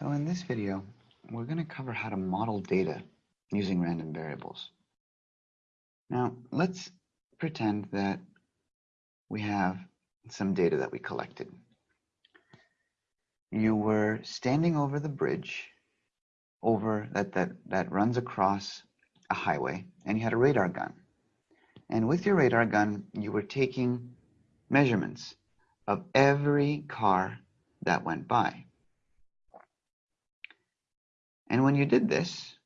So in this video, we're going to cover how to model data using random variables. Now, let's pretend that we have some data that we collected. You were standing over the bridge over that, that, that runs across a highway, and you had a radar gun. And with your radar gun, you were taking measurements of every car that went by. And when you did this,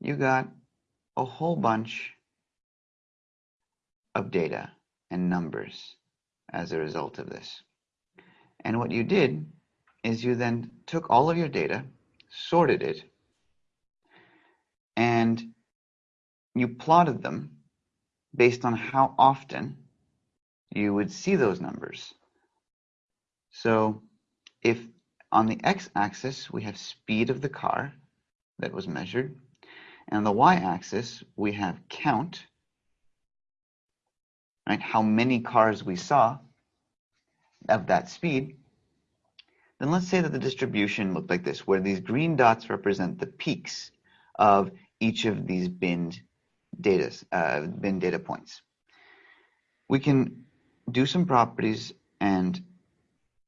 you got a whole bunch of data and numbers as a result of this. And what you did is you then took all of your data, sorted it, and you plotted them based on how often you would see those numbers. So if on the x-axis, we have speed of the car that was measured. And the y-axis, we have count, right? How many cars we saw of that speed. Then let's say that the distribution looked like this, where these green dots represent the peaks of each of these binned uh, bin data points. We can do some properties and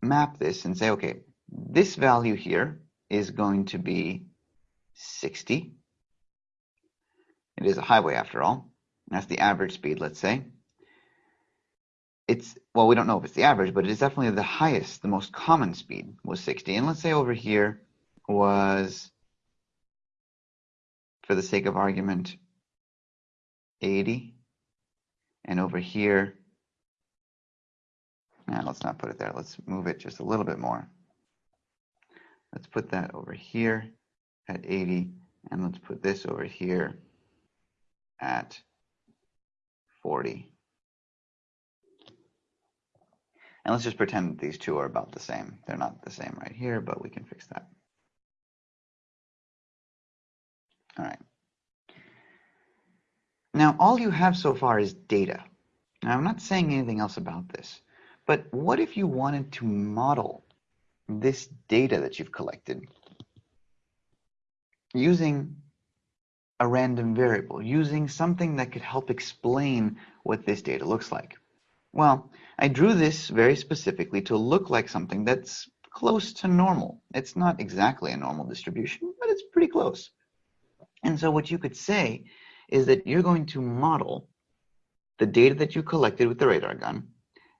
map this and say, okay, this value here is going to be 60. It is a highway after all. That's the average speed, let's say. It's, well, we don't know if it's the average, but it is definitely the highest, the most common speed was 60. And let's say over here was, for the sake of argument, 80. And over here, now let's not put it there. Let's move it just a little bit more. Let's put that over here at 80, and let's put this over here at 40. And let's just pretend that these two are about the same. They're not the same right here, but we can fix that. All right. Now, all you have so far is data. Now, I'm not saying anything else about this, but what if you wanted to model this data that you've collected using a random variable, using something that could help explain what this data looks like. Well, I drew this very specifically to look like something that's close to normal. It's not exactly a normal distribution, but it's pretty close. And so what you could say is that you're going to model the data that you collected with the radar gun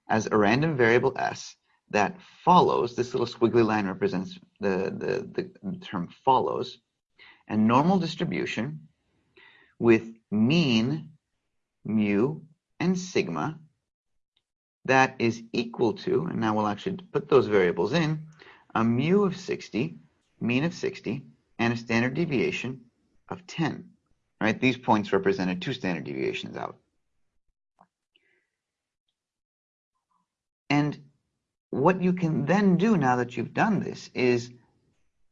as a random variable s that follows, this little squiggly line represents the, the, the term follows, and normal distribution with mean, mu, and sigma that is equal to, and now we'll actually put those variables in, a mu of 60, mean of 60, and a standard deviation of 10. Right? These points represented two standard deviations out. And what you can then do now that you've done this is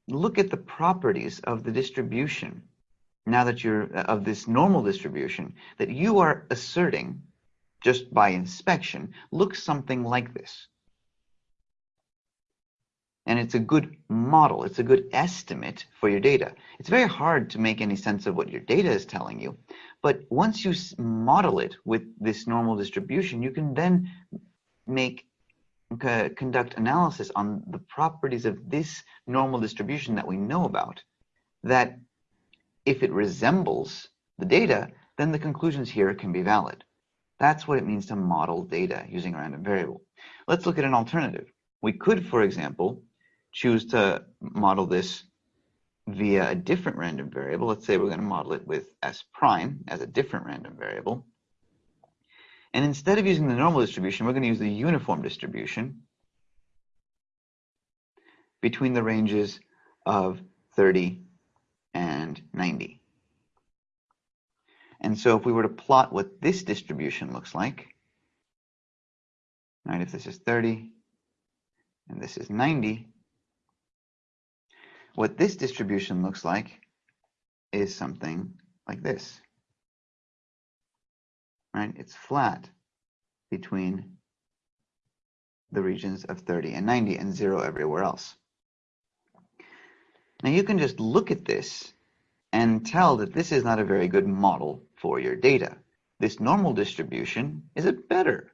look at the properties of the distribution now that you're uh, of this normal distribution that you are asserting just by inspection looks something like this. And it's a good model. It's a good estimate for your data. It's very hard to make any sense of what your data is telling you but once you model it with this normal distribution you can then make conduct analysis on the properties of this normal distribution that we know about, that if it resembles the data, then the conclusions here can be valid. That's what it means to model data using a random variable. Let's look at an alternative. We could, for example, choose to model this via a different random variable. Let's say we're going to model it with s prime as a different random variable. And instead of using the normal distribution, we're going to use the uniform distribution between the ranges of 30 and 90. And so if we were to plot what this distribution looks like, right, if this is 30 and this is 90, what this distribution looks like is something like this right? It's flat between the regions of 30 and 90 and zero everywhere else. Now you can just look at this and tell that this is not a very good model for your data. This normal distribution is a better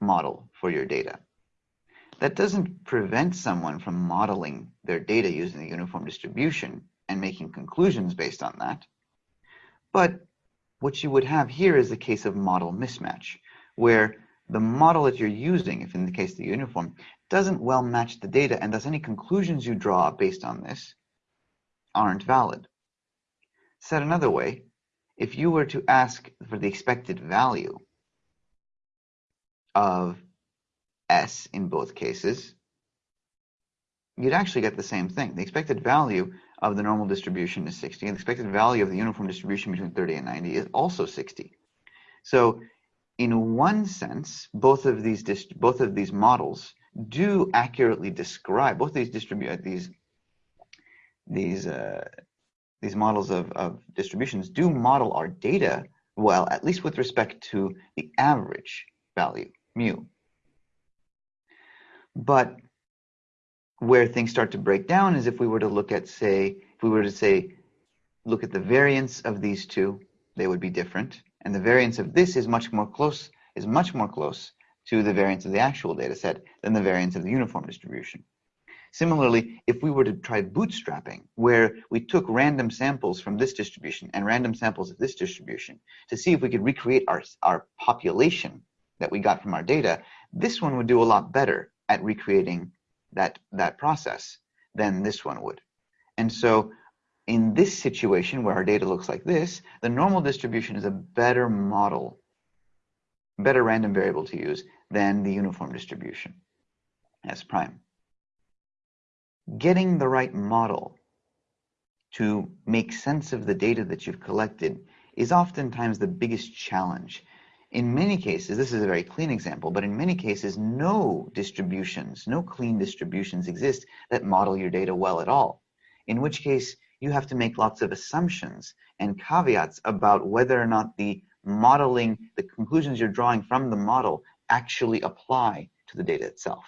model for your data. That doesn't prevent someone from modeling their data using the uniform distribution and making conclusions based on that. But what you would have here is a case of model mismatch, where the model that you're using, if in the case of the uniform, doesn't well match the data, and thus any conclusions you draw based on this aren't valid. Said another way, if you were to ask for the expected value of S in both cases, you'd actually get the same thing. The expected value of the normal distribution is 60, and the expected value of the uniform distribution between 30 and 90 is also 60. So in one sense, both of these both of these models do accurately describe both these distribute these these uh, these models of, of distributions do model our data well, at least with respect to the average value, mu. But where things start to break down is if we were to look at, say, if we were to say, look at the variance of these two, they would be different. And the variance of this is much more close, is much more close to the variance of the actual data set than the variance of the uniform distribution. Similarly, if we were to try bootstrapping, where we took random samples from this distribution and random samples of this distribution to see if we could recreate our, our population that we got from our data, this one would do a lot better at recreating that, that process than this one would. And so in this situation where our data looks like this, the normal distribution is a better model, better random variable to use than the uniform distribution S prime. Getting the right model to make sense of the data that you've collected is oftentimes the biggest challenge in many cases, this is a very clean example, but in many cases, no distributions, no clean distributions exist that model your data well at all. In which case, you have to make lots of assumptions and caveats about whether or not the modeling, the conclusions you're drawing from the model actually apply to the data itself.